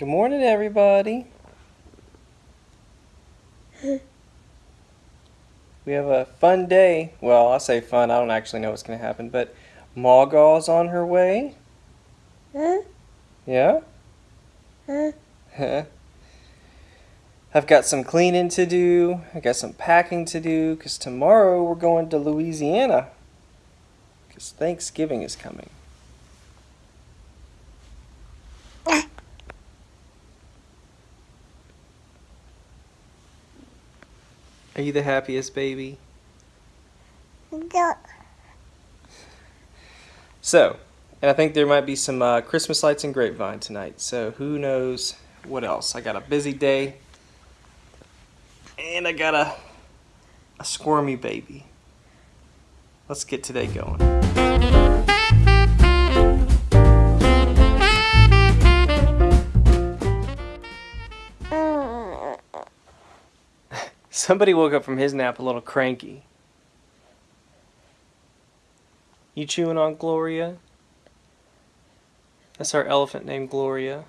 Good morning, everybody. we have a fun day. Well, I say fun. I don't actually know what's going to happen, but Margot's on her way. Huh? Yeah? Huh? I've got some cleaning to do. I got some packing to do because tomorrow we're going to Louisiana because Thanksgiving is coming. Are you the happiest baby? No. So, and I think there might be some uh, Christmas lights and grapevine tonight. So who knows what else? I got a busy day, and I got a a squirmy baby. Let's get today going. Somebody woke up from his nap a little cranky. You chewing on Gloria? That's our elephant named Gloria.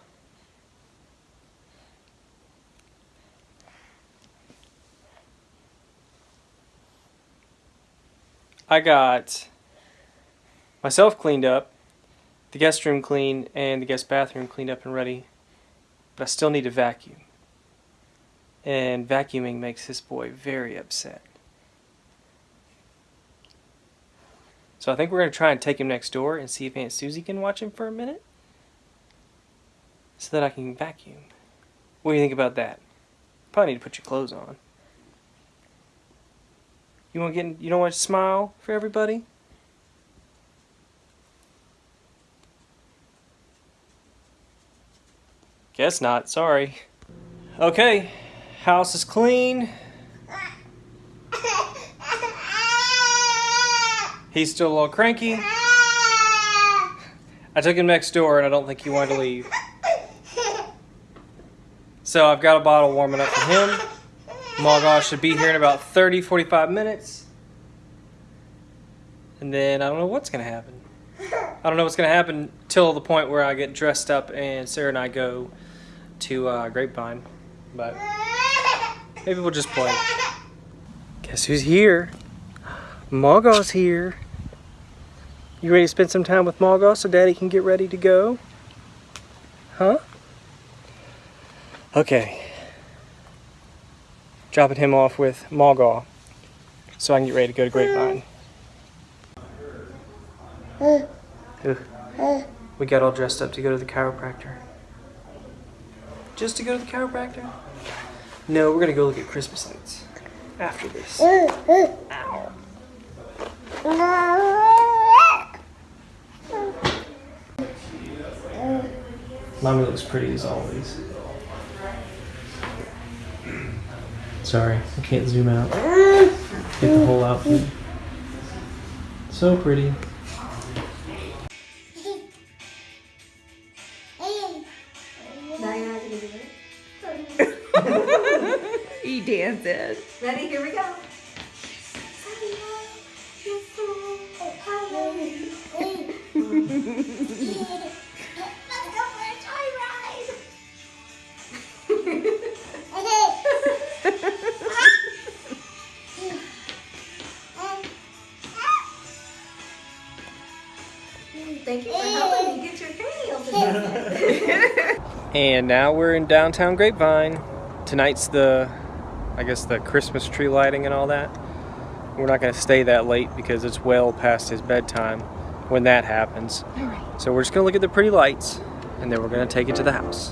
I got myself cleaned up, the guest room clean, and the guest bathroom cleaned up and ready. But I still need to vacuum. And vacuuming makes this boy very upset. So I think we're going to try and take him next door and see if Aunt Susie can watch him for a minute. So that I can vacuum. What do you think about that? Probably need to put your clothes on. You want to get? You don't want to smile for everybody? Guess not. Sorry. Okay, house is clean. He's still a little cranky. I took him next door and I don't think he wanted to leave. So I've got a bottle warming up for him. Margot should be here in about 30, 45 minutes. And then I don't know what's going to happen. I don't know what's going to happen till the point where I get dressed up and Sarah and I go to uh, Grapevine. But maybe we'll just play. Guess who's here? Margot's here. You ready to spend some time with Margot so Daddy can get ready to go? Huh? Okay. Dropping him off with Margot so I can get ready to go to Grapevine. We got all dressed up to go to the chiropractor. Just to go to the chiropractor? No, we're gonna go look at Christmas lights after this. Ow. Mommy looks pretty as always. Sorry, I can't zoom out. Get the whole outfit. So pretty. he dances. Ready? Here we go. Thank you for helping me get your cranial. And now we're in downtown Grapevine. Tonight's the, I guess, the Christmas tree lighting and all that. We're not going to stay that late because it's well past his bedtime when that happens. So we're just going to look at the pretty lights and then we're going to take it to the house.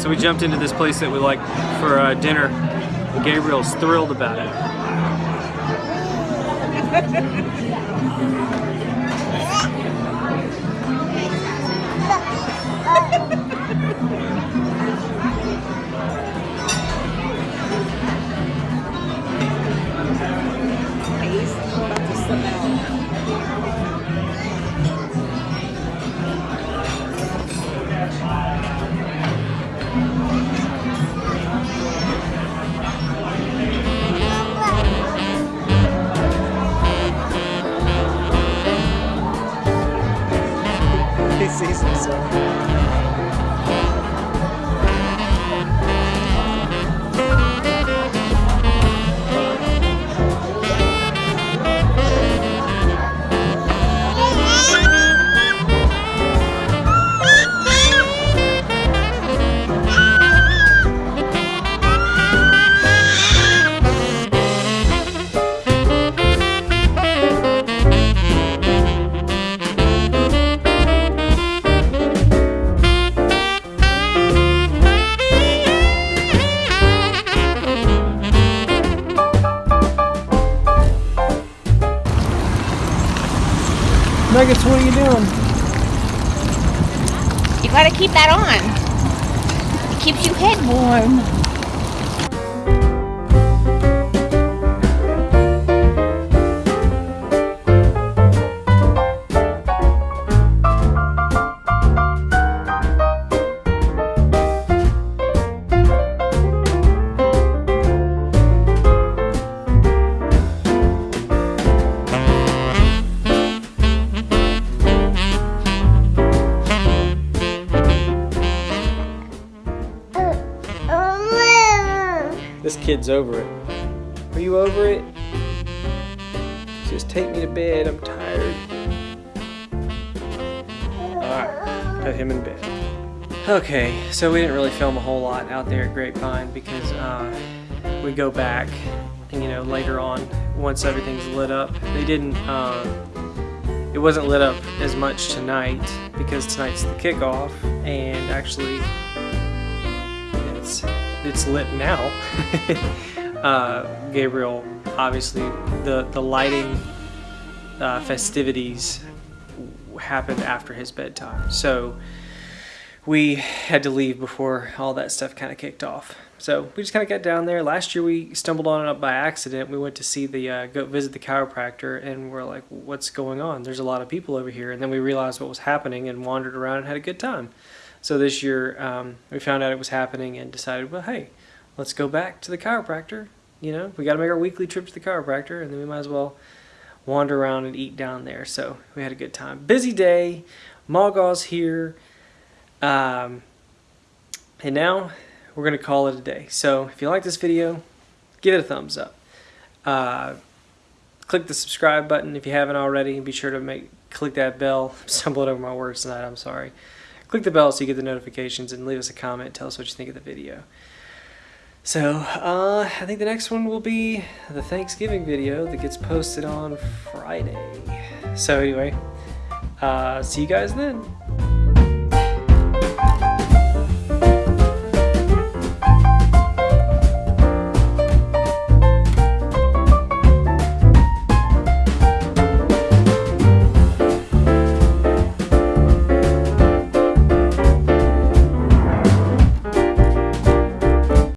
So we jumped into this place that we like for uh, dinner. Gabriel's thrilled about it. He's Nuggets, what are you doing? You gotta keep that on. It keeps your head warm. Kid's over it. Are you over it? Just take me to bed. I'm tired. Alright, put him in bed. Okay, so we didn't really film a whole lot out there at Grapevine because uh, we go back, and you know, later on, once everything's lit up. They didn't, uh, it wasn't lit up as much tonight because tonight's the kickoff, and actually, it's it's lit now. uh, Gabriel, obviously, the the lighting uh, festivities happened after his bedtime, so we had to leave before all that stuff kind of kicked off. So we just kind of got down there. Last year we stumbled on it up by accident. We went to see the uh, go visit the chiropractor, and we're like, "What's going on? There's a lot of people over here." And then we realized what was happening and wandered around and had a good time. So this year um, we found out it was happening and decided, well, hey, let's go back to the chiropractor. You know, we got to make our weekly trip to the chiropractor, and then we might as well wander around and eat down there. So we had a good time. Busy day. Margot's here. Um, and now we're going to call it a day. So if you like this video, give it a thumbs up. Uh, click the subscribe button if you haven't already. Be sure to make click that bell. I'm stumbling over my words tonight. I'm sorry. Click the bell so you get the notifications and leave us a comment. Tell us what you think of the video. So, uh, I think the next one will be the Thanksgiving video that gets posted on Friday. So anyway, uh, see you guys then.